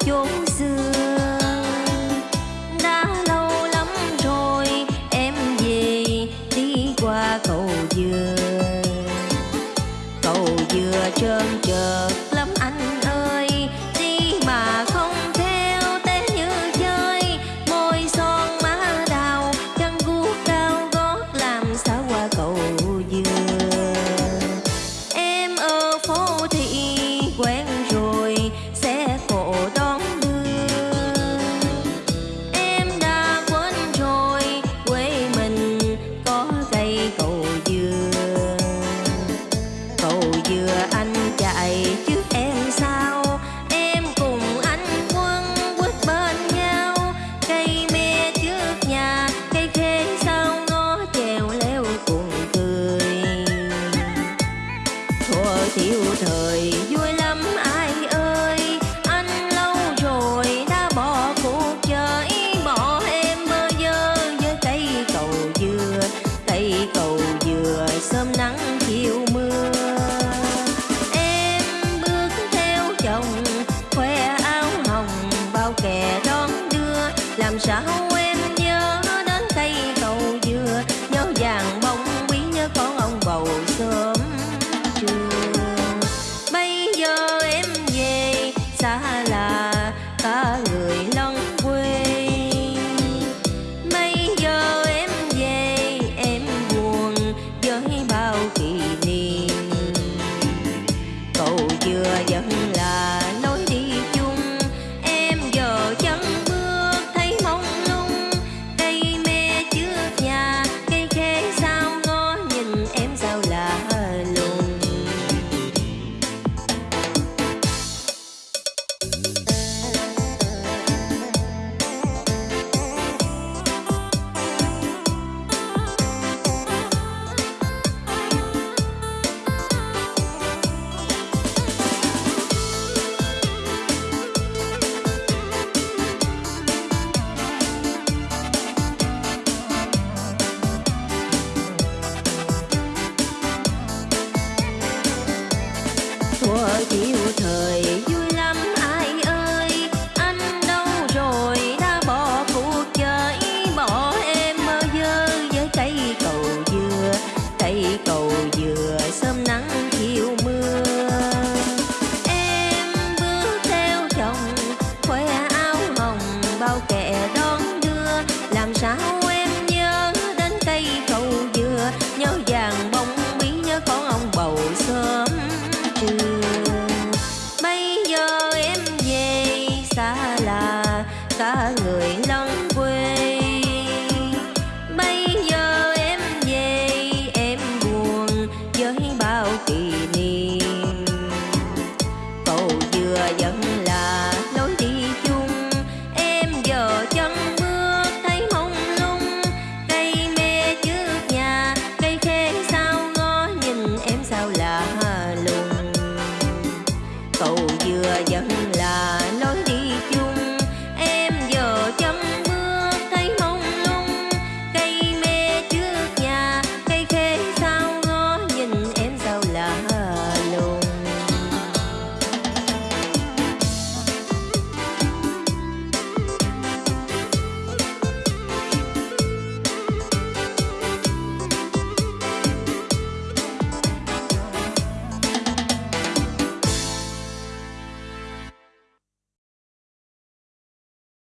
chốn xưa. Đã lâu lắm rồi em về đi qua cầu dừa. Cầu dừa trơn làm sao em nhớ be xa người lân quê. Bây giờ em về, em buồn với bao kỷ niệm. Cầu dừa vẫn là lối đi chung. Em giờ chân bước thấy mông lung. Cây mê trước nhà, cây khê sao ngó nhìn em sao lạ lùng. Cầu dừa vẫn là